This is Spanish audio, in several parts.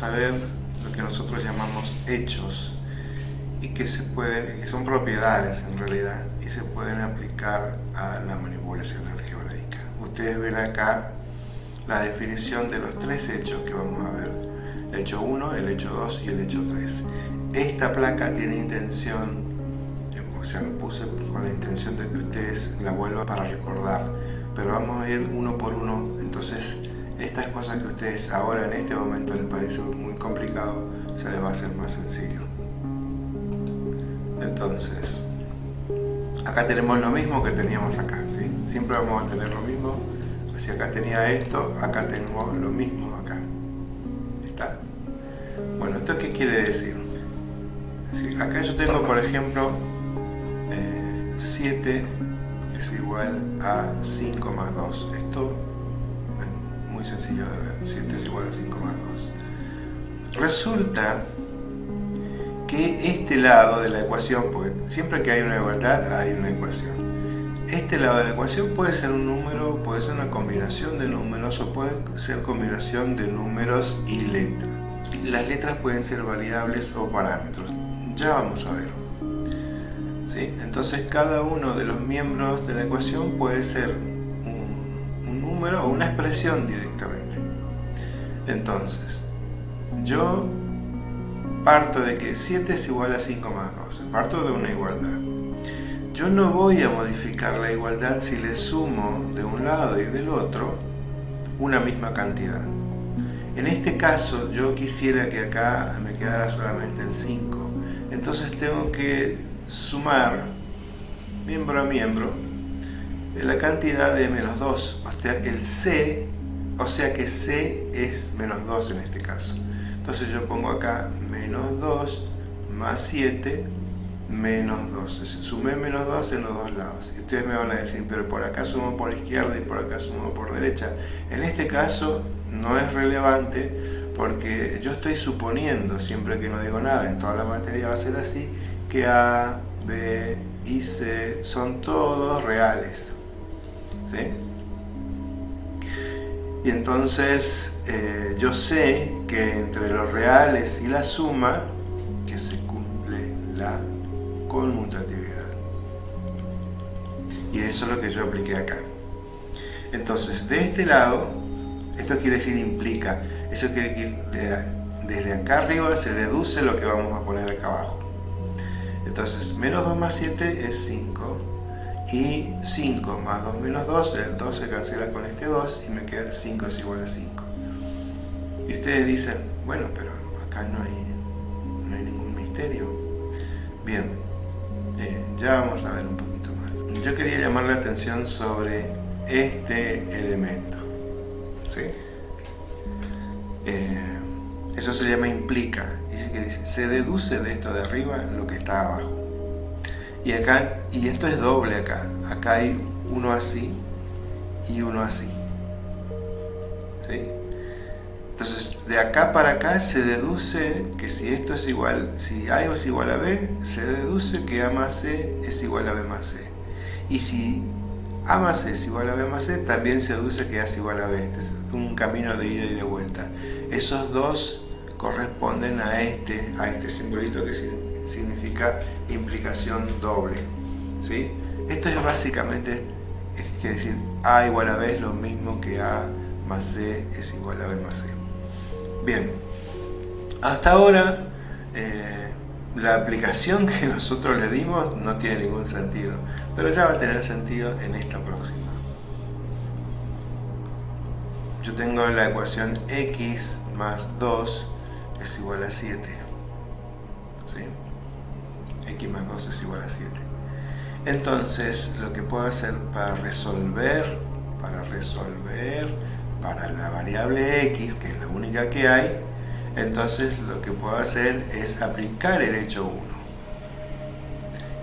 vamos a ver lo que nosotros llamamos hechos y que se pueden, que son propiedades en realidad y se pueden aplicar a la manipulación algebraica. Ustedes ven acá la definición de los tres hechos que vamos a ver. El hecho 1, el hecho 2 y el hecho 3. Esta placa tiene intención, o sea, lo puse con la intención de que ustedes la vuelvan para recordar, pero vamos a ir uno por uno, entonces estas cosas que ustedes ahora en este momento les parece muy complicado, se les va a hacer más sencillo. Entonces, acá tenemos lo mismo que teníamos acá, ¿sí? Siempre vamos a tener lo mismo. Si acá tenía esto, acá tenemos lo mismo acá. ¿Está? Bueno, ¿esto qué quiere decir? acá yo tengo, por ejemplo, 7 eh, es igual a 5 más 2. Esto es muy sencillo de ver. 7 es igual a 5 más 2. Resulta que este lado de la ecuación, porque siempre que hay una igualdad hay una ecuación, este lado de la ecuación puede ser un número, puede ser una combinación de números o puede ser combinación de números y letras. Las letras pueden ser variables o parámetros, ya vamos a ver. ¿Sí? Entonces cada uno de los miembros de la ecuación puede ser un, un número o una expresión directamente. Entonces, yo parto de que 7 es igual a 5 más 2, parto de una igualdad. Yo no voy a modificar la igualdad si le sumo de un lado y del otro una misma cantidad. En este caso yo quisiera que acá me quedara solamente el 5, entonces tengo que sumar miembro a miembro la cantidad de menos 2, o sea, el C, o sea que C es menos 2 en este caso. Entonces yo pongo acá menos 2 más 7 menos 2. Sumé menos 2 en los dos lados. Y ustedes me van a decir, pero por acá sumo por izquierda y por acá sumo por derecha. En este caso no es relevante porque yo estoy suponiendo, siempre que no digo nada, en toda la materia va a ser así, que A, B y C son todos reales. ¿Sí? Y entonces eh, yo sé que entre los reales y la suma, que se cumple la conmutatividad. Y eso es lo que yo apliqué acá. Entonces, de este lado, esto quiere decir implica, eso quiere decir desde acá arriba se deduce lo que vamos a poner acá abajo. Entonces, menos 2 más 7 es 5 y 5 más 2 menos 2, el 2 se cancela con este 2 y me queda 5 es igual a 5. Y ustedes dicen, bueno, pero acá no hay, no hay ningún misterio. Bien, eh, ya vamos a ver un poquito más. Yo quería llamar la atención sobre este elemento. ¿sí? Eh, eso se llama implica. Dice que se deduce de esto de arriba lo que está abajo. Y acá, y esto es doble acá. Acá hay uno así y uno así. ¿Sí? Entonces, de acá para acá se deduce que si esto es igual, si A es igual a B, se deduce que A más C es igual a B más C. Y si A más C es igual a B más C, también se deduce que A es igual a B. Este es un camino de ida y de vuelta. Esos dos corresponden a este, a este simbolito que significa implicación doble. ¿sí? Esto es básicamente, es que decir A igual a B es lo mismo que A más C es igual a B más C. Bien, hasta ahora eh, la aplicación que nosotros le dimos no tiene ningún sentido, pero ya va a tener sentido en esta próxima. Yo tengo la ecuación x más 2 es igual a 7. X más 2 es igual a 7. Entonces, lo que puedo hacer para resolver, para resolver para la variable x, que es la única que hay, entonces lo que puedo hacer es aplicar el hecho 1.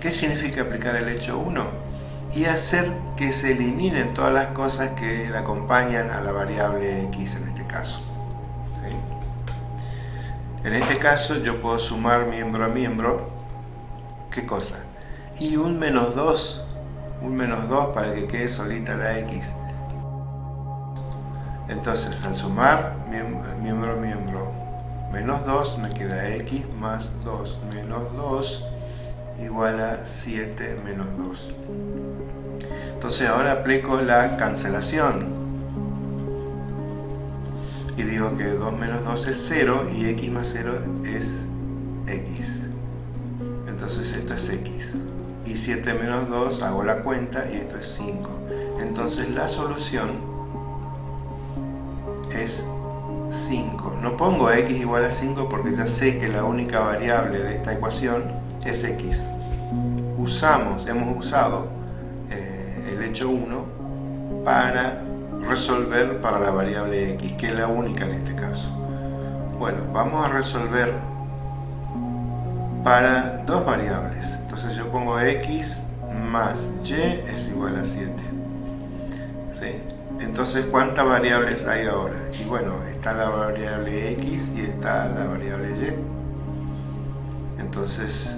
¿Qué significa aplicar el hecho 1? Y hacer que se eliminen todas las cosas que le acompañan a la variable x en este caso. En este caso yo puedo sumar miembro a miembro ¿Qué cosa? Y un menos 2, un menos 2 para que quede solita la X. Entonces, al sumar miembro miembro menos 2 me queda x más 2 menos 2 igual a 7 menos 2. Entonces ahora aplico la cancelación. Y digo que 2 menos 2 es 0 y x más 0 es x. Entonces esto es x. Y 7 menos 2 hago la cuenta y esto es 5. Entonces la solución es 5. No pongo x igual a 5 porque ya sé que la única variable de esta ecuación es x. Usamos, hemos usado eh, el hecho 1 para resolver para la variable x, que es la única en este caso. Bueno, vamos a resolver para dos variables. Entonces yo pongo x más y es igual a 7. Entonces, ¿cuántas variables hay ahora? Y bueno, está la variable x y está la variable y. Entonces,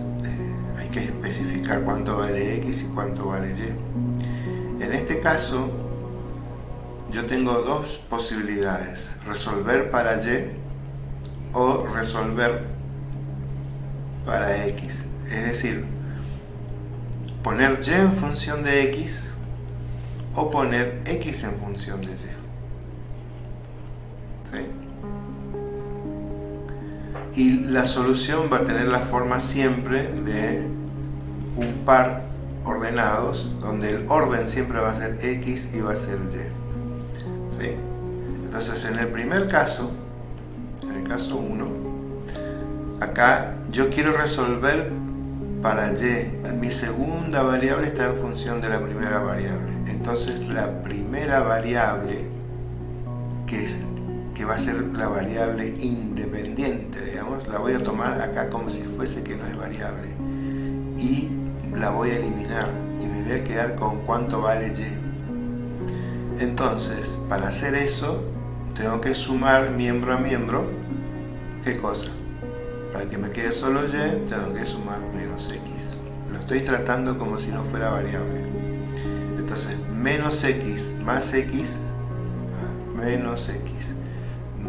hay que especificar cuánto vale x y cuánto vale y. En este caso, yo tengo dos posibilidades, resolver para y o resolver para x. Es decir, poner y en función de x o poner x en función de y. ¿Sí? y la solución va a tener la forma siempre de un par ordenados donde el orden siempre va a ser x y va a ser y ¿Sí? entonces en el primer caso en el caso 1 acá yo quiero resolver para y. Mi segunda variable está en función de la primera variable. Entonces la primera variable que es que va a ser la variable independiente, digamos, la voy a tomar acá como si fuese que no es variable. Y la voy a eliminar. Y me voy a quedar con cuánto vale y. Entonces, para hacer eso, tengo que sumar miembro a miembro, ¿qué cosa? Para que me quede solo y, tengo que sumar menos x. Lo estoy tratando como si no fuera variable. Entonces, menos x más x, menos x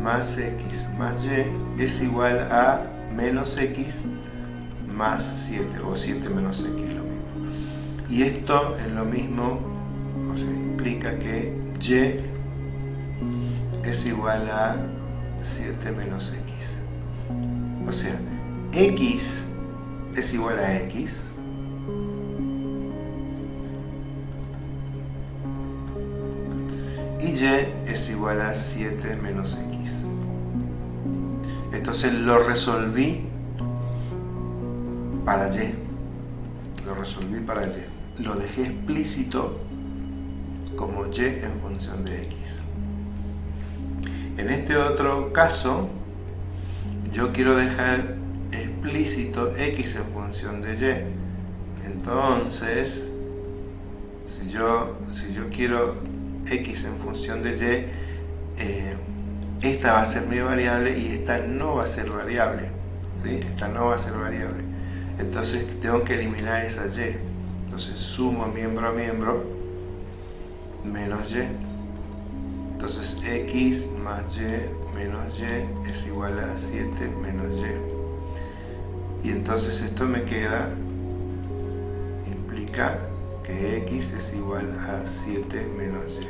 más x más y es igual a menos x más 7 o 7 menos x lo mismo y esto es lo mismo o sea, implica que y es igual a 7 menos x o sea x es igual a x y y es igual a 7 menos x. Entonces lo resolví para y. Lo resolví para y. Lo dejé explícito como y en función de x. En este otro caso, yo quiero dejar explícito x en función de y. Entonces, si yo, si yo quiero x en función de y, eh, esta va a ser mi variable y esta no va a ser variable. ¿sí? Esta no va a ser variable. Entonces tengo que eliminar esa y. Entonces sumo miembro a miembro menos y. Entonces x más y menos y es igual a 7 menos y. Y entonces esto me queda, implica que x es igual a 7 menos y.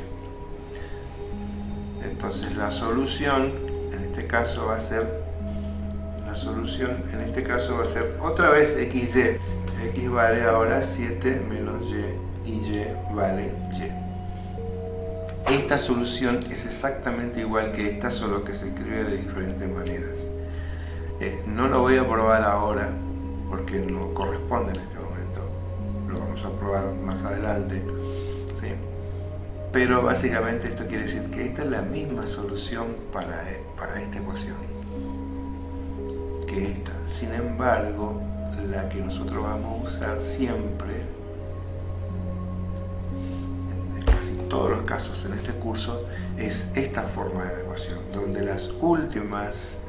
Entonces la solución, en este caso va a ser, la solución en este caso va a ser otra vez xy. x vale ahora 7 menos y y y vale y. Esta solución es exactamente igual que esta, solo que se escribe de diferentes maneras. Eh, no lo voy a probar ahora porque no corresponde en este momento. Lo vamos a probar más adelante. ¿sí? Pero básicamente esto quiere decir que esta es la misma solución para, para esta ecuación que esta. Sin embargo, la que nosotros vamos a usar siempre, casi todos los casos en este curso, es esta forma de la ecuación, donde las últimas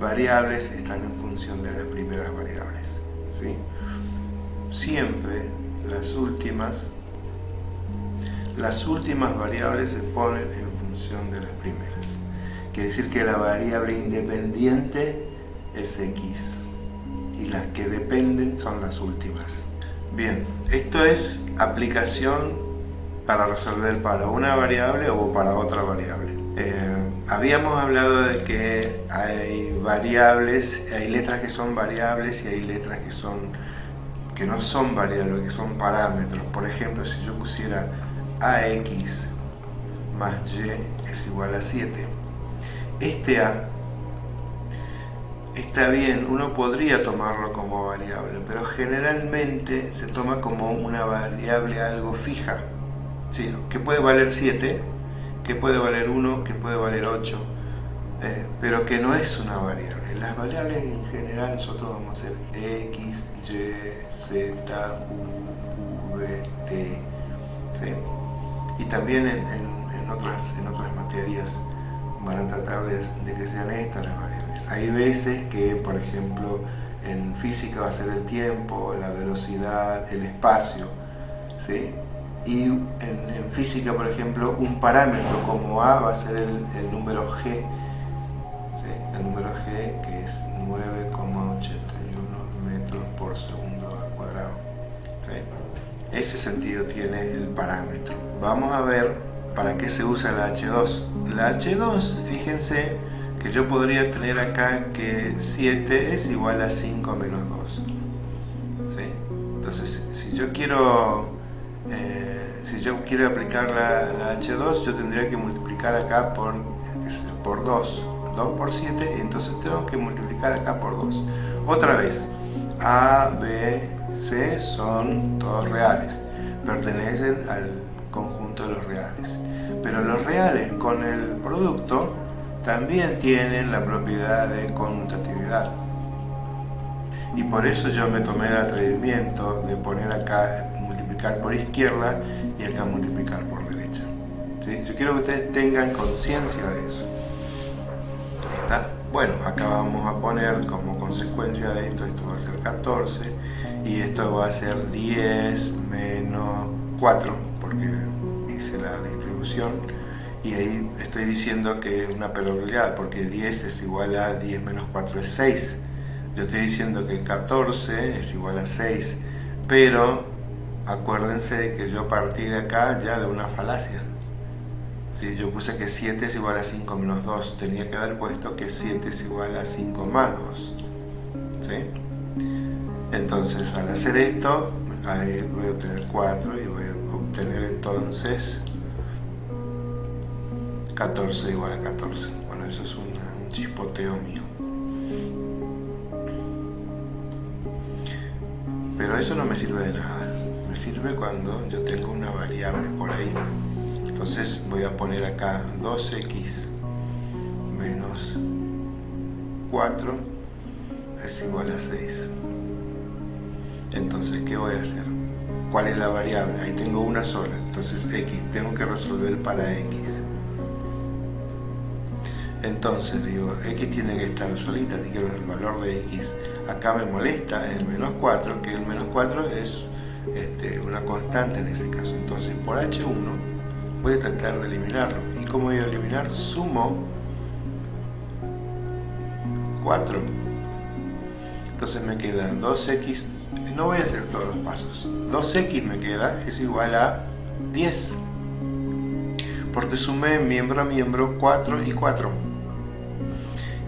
variables están en función de las primeras variables. ¿sí? Siempre las últimas las últimas variables se ponen en función de las primeras. quiere decir que la variable independiente es x y las que dependen son las últimas. Bien, esto es aplicación para resolver para una variable o para otra variable. Eh, habíamos hablado de que hay variables, hay letras que son variables y hay letras que son que no son variables, que son parámetros. Por ejemplo, si yo pusiera ax más y es igual a 7. Este a está bien, uno podría tomarlo como variable, pero generalmente se toma como una variable algo fija. Sí, que puede valer 7, que puede valer 1, que puede valer 8, eh, pero que no es una variable. Las variables en general nosotros vamos a hacer x, y, z, u, v, t. Y también en, otras, en otras materias van a tratar de, de que sean estas las variables. Hay veces que, por ejemplo, en física va a ser el tiempo, la velocidad, el espacio, ¿sí? Y en, física, por ejemplo, un parámetro como A va a ser el, número G, ¿sí? El número G que es 9,81 metros por segundo al cuadrado, ¿sí? Ese sentido tiene el parámetro. Vamos a ver para qué se usa la H2. La H2, fíjense, que yo podría tener acá que 7 es igual a 5 menos 2. Entonces, si yo quiero eh, si yo quiero aplicar la, H2, yo tendría que multiplicar acá por, por 2. 2 por 7, y entonces tengo que multiplicar acá por 2. Otra vez, A, B, C son todos reales, pertenecen al conjunto de los reales. Pero los reales con el producto también tienen la propiedad de conmutatividad. Y por eso yo me tomé el atrevimiento de poner acá multiplicar por izquierda y acá multiplicar por derecha. Yo quiero que ustedes tengan conciencia de eso. ¿Está? Bueno, acá vamos a poner como consecuencia de esto, esto va a ser 14 y esto va a ser 10 menos 4 porque hice la distribución y ahí estoy diciendo que es una probabilidad porque 10 es igual a 10 menos 4 es 6 yo estoy diciendo que 14 es igual a 6 pero acuérdense que yo partí de acá ya de una falacia ¿Sí? yo puse que 7 es igual a 5 menos 2 tenía que haber puesto que 7 es igual a 5 más 2 ¿Sí? entonces al hacer esto voy a obtener 4 y voy a obtener entonces 14 igual a 14. Bueno, eso es un, chispoteo mío. Pero eso no me sirve de nada. Sirve cuando yo tengo una variable por ahí. Entonces voy a poner acá 2x menos 4 es igual a 6. Entonces, ¿qué voy a hacer? ¿Cuál es la variable? Ahí tengo una sola. Entonces, x. Tengo que resolver para x. Entonces digo, x tiene que estar solita, quiero el valor de x. Acá me molesta el menos 4, que el menos 4 es este, una constante en ese caso. Entonces por h1 voy a tratar de eliminarlo. ¿Y cómo voy a eliminar? Sumo 4. Entonces me queda 2x, no voy a hacer todos los pasos. 2x me queda, es igual a 10. Porque sumé miembro a miembro 4 y 4.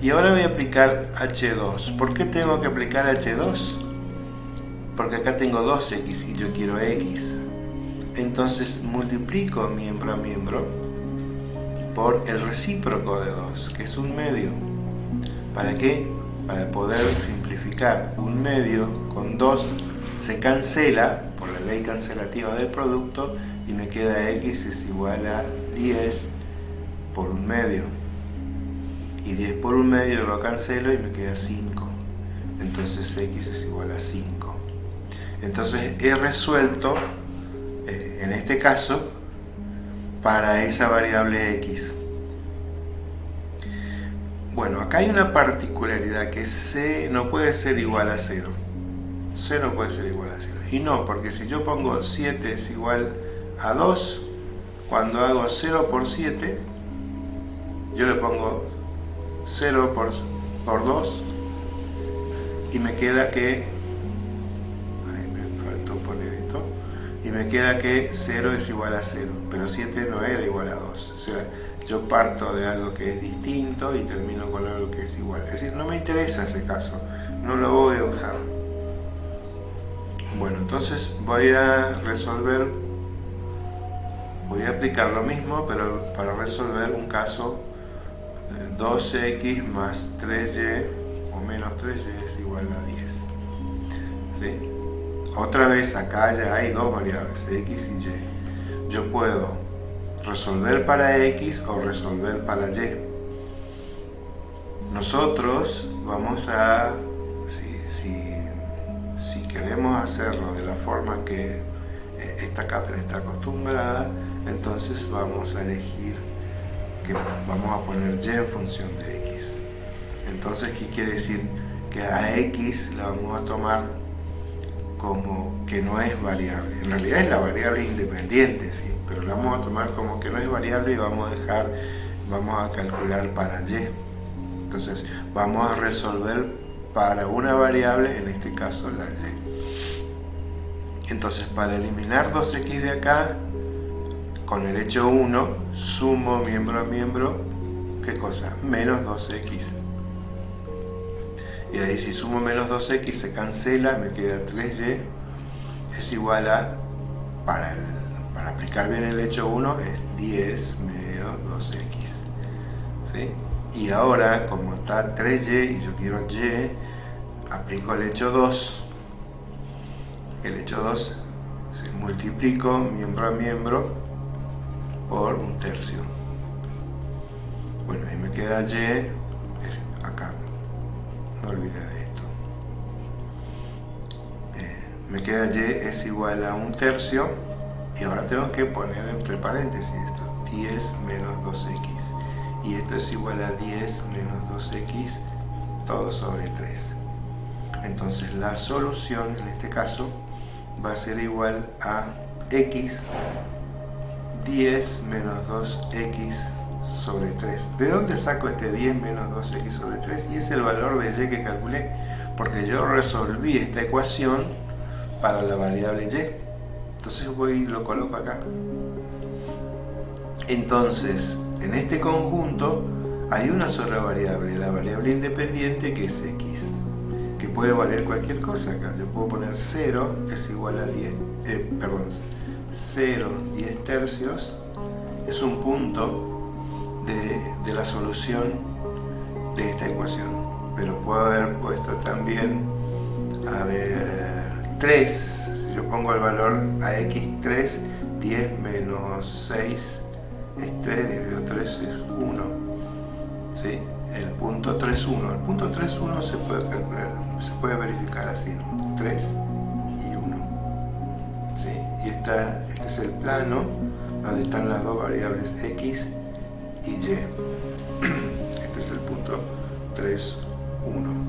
Y ahora voy a aplicar H2. ¿Por qué tengo que aplicar H2? Porque acá tengo 2x y yo quiero x. Entonces multiplico miembro a miembro por el recíproco de 2, que es un medio. ¿Para qué? Para poder simplificar un medio con 2 se cancela por la ley cancelativa del producto y me queda x es igual a 10 por un medio y 10 por un medio lo cancelo y me queda 5 entonces x es igual a 5 entonces he resuelto eh, en este caso para esa variable x. Bueno, acá hay una particularidad que c no puede ser igual a 0 c no puede ser igual a 0 y no, porque si yo pongo 7 es igual a 2 cuando hago 0 por 7 yo le pongo 0 por, por 2 y me queda que me queda que 0 es igual a 0 pero 7 no era igual a 2 o sea yo parto de algo que es distinto y termino con algo que es igual. Es decir, no me interesa ese caso no lo voy a usar. Bueno, entonces voy a resolver voy a aplicar lo mismo pero para resolver un caso 2x más 3y o menos 3y es igual a 10 ¿Sí? Otra vez acá ya hay dos variables x y y yo puedo resolver para x o resolver para y nosotros vamos a si, queremos hacerlo de la forma que eh, esta cátedra está acostumbrada entonces vamos a elegir que vamos a poner y en función de x. Entonces, ¿qué quiere decir? Que a x la vamos a tomar como que no es variable. En realidad es la variable independiente, sí, pero la vamos a tomar como que no es variable y vamos a dejar, vamos a calcular para y. Entonces, vamos a resolver para una variable, en este caso la y. Entonces, para eliminar 2x de acá, con el hecho 1 sumo miembro a miembro, ¿qué cosa? Menos 2x. Y ahí si sumo menos 2x se cancela, me queda 3y, es igual a, para, para aplicar bien el hecho 1, es 10 menos 2x. ¿sí? Y ahora, como está 3y y yo quiero y, aplico el hecho 2. El hecho 2 se multiplico miembro a miembro por un tercio. Bueno, ahí me queda y, es acá, no olvidé de esto. Eh, me queda y es igual a un tercio y ahora tengo que poner entre paréntesis esto, 10 menos 2x y esto es igual a 10 menos 2x todo sobre 3 entonces la solución en este caso va a ser igual a x 10 menos 2x sobre 3. ¿De dónde saco este 10 menos 2x sobre 3? Y es el valor de y que calculé, porque yo resolví esta ecuación para la variable y. Entonces voy y lo coloco acá. Entonces, en este conjunto hay una sola variable, la variable independiente que es x, que puede valer cualquier cosa acá. Yo puedo poner 0 es igual a 10, eh, perdón, 0, 10 tercios es un punto de, la solución de esta ecuación. Pero puedo haber puesto también, a ver, 3. Si yo pongo el valor a x3, 10 menos 6 es 3, dividido 3 es 1. ¿Sí? El punto 3,1. El punto 3,1 se puede calcular, se puede verificar así, 3 este es el plano donde están las dos variables x y. Este es el punto 3, 1.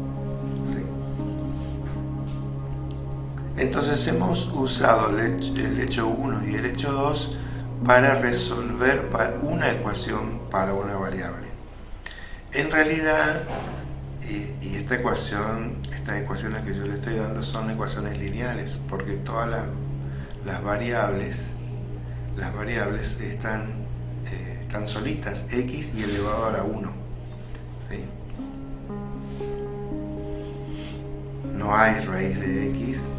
Entonces hemos usado el hecho 1 y el hecho 2 para resolver una ecuación para una variable. En realidad, y, esta ecuación, estas ecuaciones que yo le estoy dando son ecuaciones lineales, porque todas las variables, las variables están, están solitas, x y elevado a la 1. No hay raíz de x,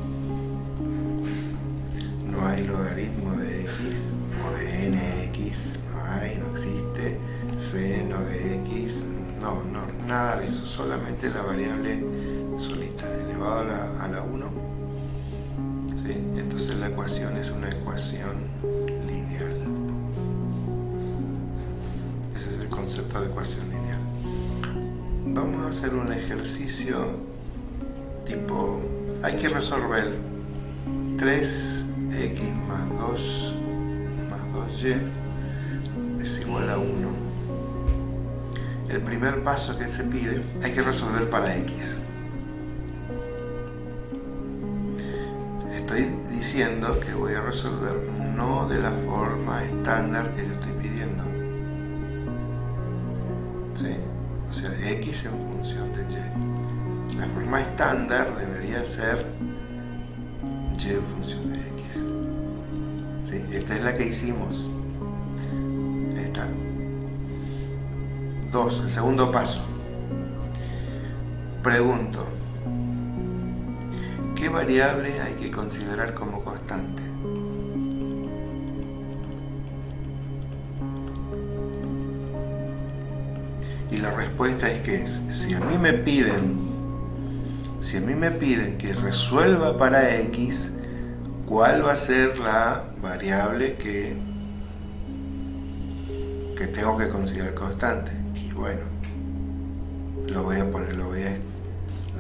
no hay logaritmo de x o de nx, no hay, no existe seno de x, no, no, nada de eso, solamente la variable solita, elevado a la, a la 1 entonces la ecuación es una ecuación concepto de ecuación lineal. Vamos a hacer un ejercicio tipo, hay que resolver 3x más 2 más 2y es igual a 1. El primer paso que se pide, hay que resolver para x. estoy diciendo que voy a resolver no de la forma estándar que x en función de y. La forma estándar debería ser y en función de x. ¿Sí? Esta es la que hicimos. Esta. Dos, el segundo paso. Pregunto, ¿qué variable hay que considerar como constante? La respuesta es que si a mí me piden, si a mí me piden que resuelva para x, ¿cuál va a ser la variable que, que tengo que considerar constante? Y bueno, lo voy a poner, lo voy a,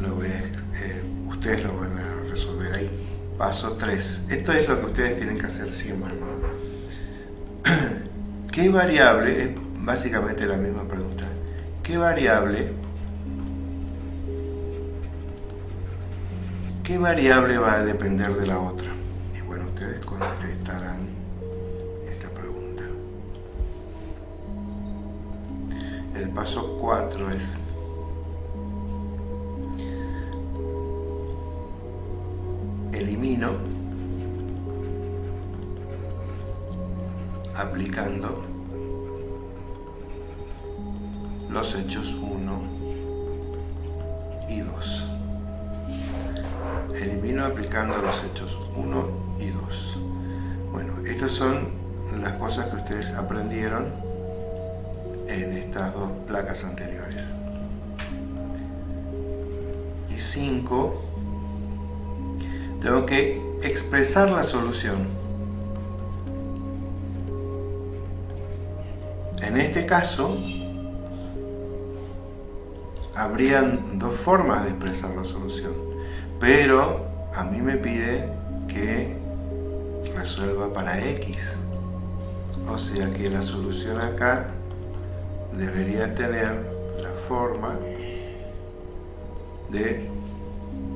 lo voy eh, ustedes lo van a resolver ahí. Paso 3. Esto es lo que ustedes tienen que hacer siempre. ¿Qué variable? Es básicamente la misma pregunta. ¿Qué variable? ¿Qué variable va a depender de la otra? Y bueno, ustedes contestarán esta pregunta. El paso 4 es elimino aplicando los hechos 1 y 2. Elimino aplicando los hechos 1 y 2. Bueno, estas son las cosas que ustedes aprendieron en estas dos placas anteriores. Y 5 tengo que expresar la solución. En este caso, habrían dos formas de expresar la solución, pero a mí me pide que resuelva para x. O sea que la solución acá debería tener la forma de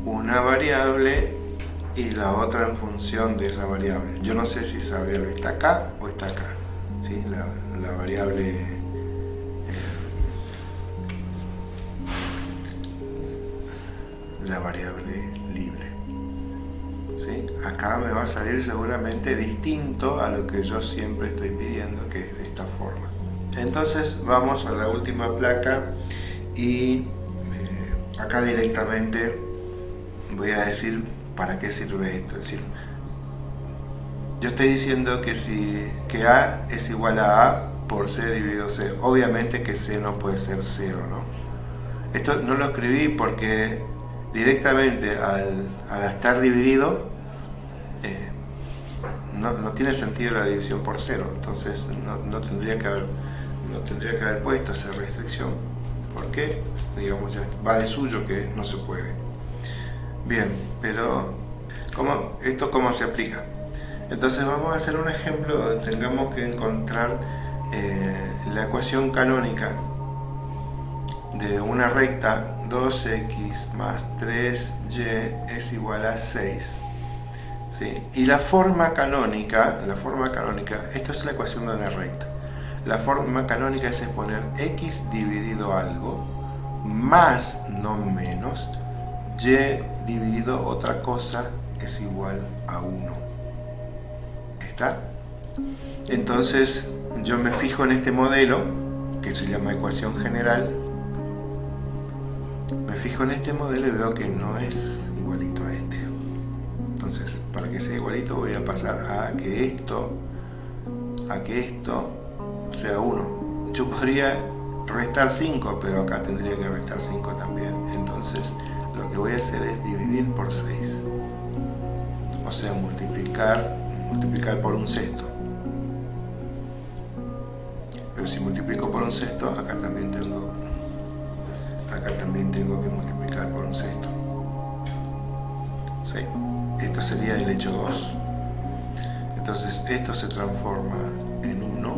una variable y la otra en función de esa variable. Yo no sé si esa variable está acá o está acá. ¿sí? La, variable la variable libre. ¿sí? Acá me va a salir seguramente distinto a lo que yo siempre estoy pidiendo, que es de esta forma. Entonces vamos a la última placa y eh, acá directamente voy a decir ¿para qué sirve esto? Es decir, yo estoy diciendo que, si, que A es igual a A por C dividido C. Obviamente que C no puede ser 0, ¿no? Esto no lo escribí porque directamente al, estar dividido eh, no, tiene sentido la división por 0. Entonces no, tendría que haber, no tendría que haber puesto esa restricción. ¿Por qué? Digamos, ya va de suyo que no se puede. Bien, pero ¿cómo, ¿esto cómo se aplica? Entonces vamos a hacer un ejemplo donde tengamos que encontrar eh, la ecuación canónica de una recta 2x más 3y es igual a 6. ¿sí? Y la forma canónica, la forma canónica, esto es la ecuación de una recta. La forma canónica es poner x dividido algo más, no menos, y dividido otra cosa es igual a 1. ¿Está? Entonces yo me fijo en este modelo, que se llama ecuación general, me fijo en este modelo y veo que no es igualito a este. Entonces, para que sea igualito voy a pasar a que esto, a que esto sea 1. Yo podría restar 5, pero acá tendría que restar 5 también. Entonces, lo que voy a hacer es dividir por 6 o sea multiplicar multiplicar por un sexto pero si multiplico por un sexto acá también tengo acá también tengo que multiplicar por un sexto ¿Sí? esto sería el hecho 2 entonces esto se transforma en 1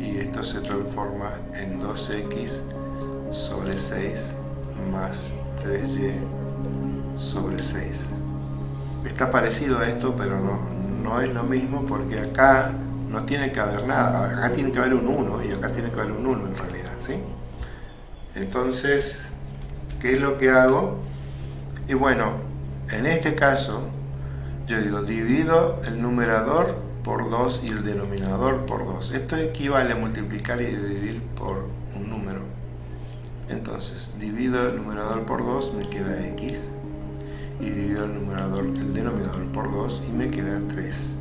y esto se transforma en 2x sobre 6 más 3y sobre 6. Está parecido a esto, pero no, no es lo mismo porque acá no tiene que haber nada. Acá tiene que haber un 1 y acá tiene que haber un 1 en realidad. ¿sí? Entonces, ¿qué es lo que hago? Y bueno, en este caso, yo digo, divido el numerador por 2 y el denominador por 2. Esto equivale a multiplicar y dividir por un número. Entonces, divido el numerador por 2, me queda x. Y divido el numerador, el denominador por 2 y me queda 3.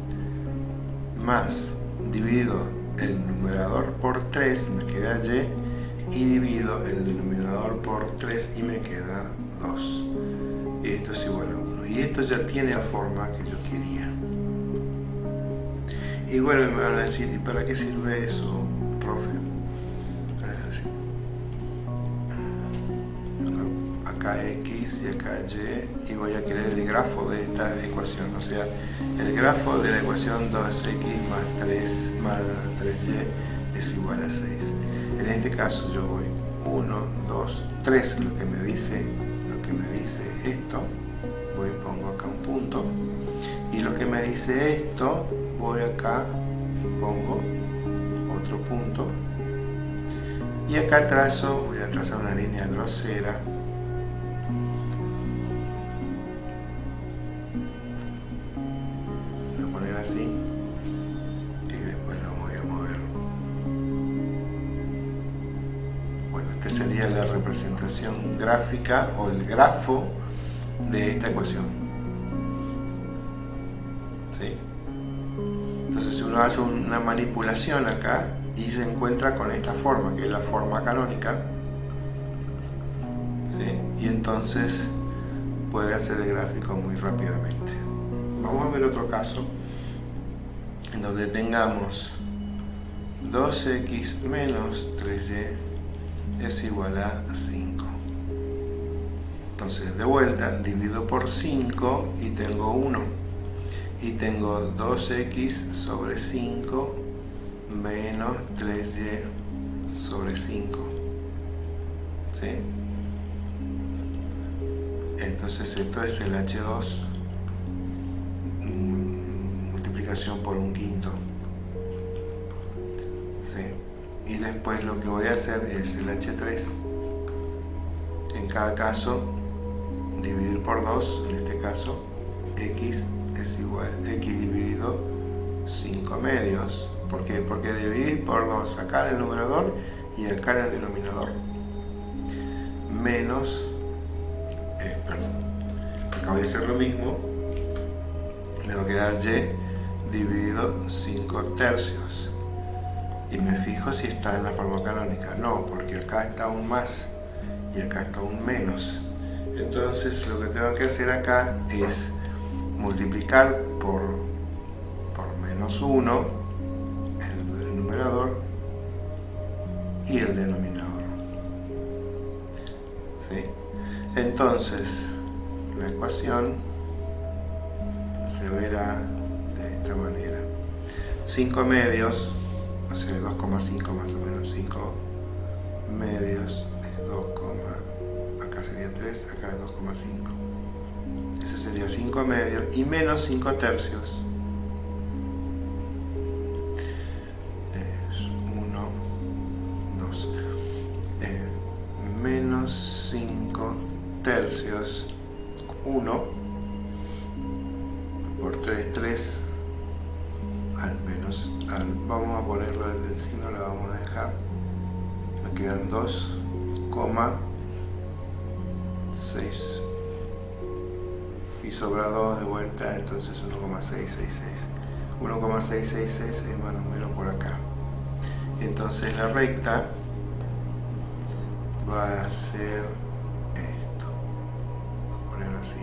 Más, divido el numerador por 3, me queda y. Y divido el denominador por 3 y me queda 2. Y esto es igual a 1. Y esto ya tiene la forma que yo quería. Y bueno, me van a decir, ¿y para qué sirve eso, profe? Acá X y acá Y y voy a querer el grafo de esta ecuación, o sea, el grafo de la ecuación 2x más 3 más 3y es igual a 6. En este caso yo voy 1, 2, 3, lo que me dice, lo que me dice esto, voy pongo acá un punto, y lo que me dice esto, voy acá y pongo otro punto, y acá trazo, voy a trazar una línea grosera, gráfica o el grafo de esta ecuación. ¿Sí? Entonces si uno hace una manipulación acá y se encuentra con esta forma, que es la forma canónica, ¿sí? y entonces puede hacer el gráfico muy rápidamente. Vamos a ver otro caso en donde tengamos 2x menos 3y es igual a 5. Entonces, de vuelta, divido por 5 y tengo 1. Y tengo 2x sobre 5 menos 3y sobre 5. ¿Sí? Entonces esto es el h2 mm, multiplicación por un quinto. ¿Sí? Y después lo que voy a hacer es el h3. En cada caso dividir por 2, en este caso, x es igual a x dividido 5 medios. ¿Por qué? Porque dividir por 2 acá en el numerador y acá en el denominador. Menos, eh, perdón, acá voy a hacer lo mismo, me va a quedar y dividido 5 tercios. Y me fijo si está en la forma canónica. No, porque acá está un más y acá está un menos. Entonces lo que tengo que hacer acá es multiplicar por, por menos 1 el, numerador y el denominador. ¿Sí? Entonces la ecuación se verá de esta manera. 5 medios, o sea 2,5 más o menos, 5 medios es 2, sería 3, acá 2,5. Ese sería 5 medios y menos 5 tercios. Es 1, 2. Eh, menos 5 tercios, 1 por 3, 3 al menos, al, vamos a ponerlo desde el signo, lo vamos a dejar, me quedan 2, 6 y sobra 2 de vuelta entonces 1,666 1,666 es más número por acá. Entonces la recta va a ser esto. Voy a poner así.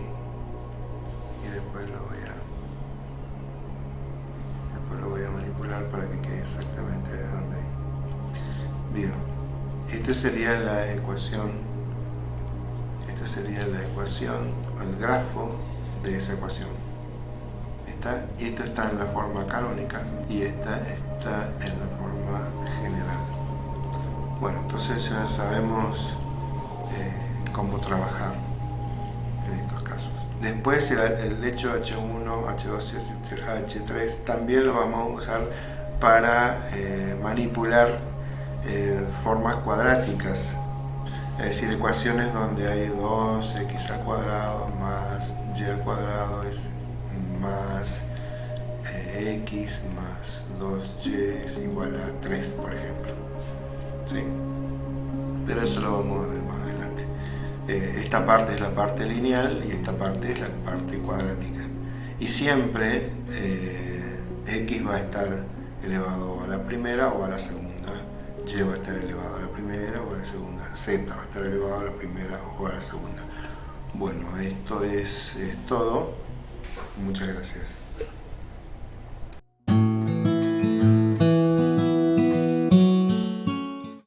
Y después lo voy a después lo voy a manipular para que quede exactamente de donde. Bien. Esta sería la ecuación sería la ecuación, el grafo de esa ecuación. Esta, y esta está en la forma canónica y esta está en la forma general. Bueno, entonces ya sabemos eh, cómo trabajar en estos casos. Después el, hecho H1, H2 H3 también lo vamos a usar para eh, manipular eh, formas cuadráticas es decir, ecuaciones donde hay 2x al cuadrado más y al cuadrado es más eh, x más 2y es igual a 3, por ejemplo. ¿Sí? Pero eso lo vamos a ver más adelante. Eh, esta parte es la parte lineal y esta parte es la parte cuadrática. Y siempre eh, x va a estar elevado a la primera o a la segunda. y va a estar elevado a la primera o a la segunda. z va a estar elevado a la primera o a la segunda. Bueno, esto es, es todo. Muchas gracias.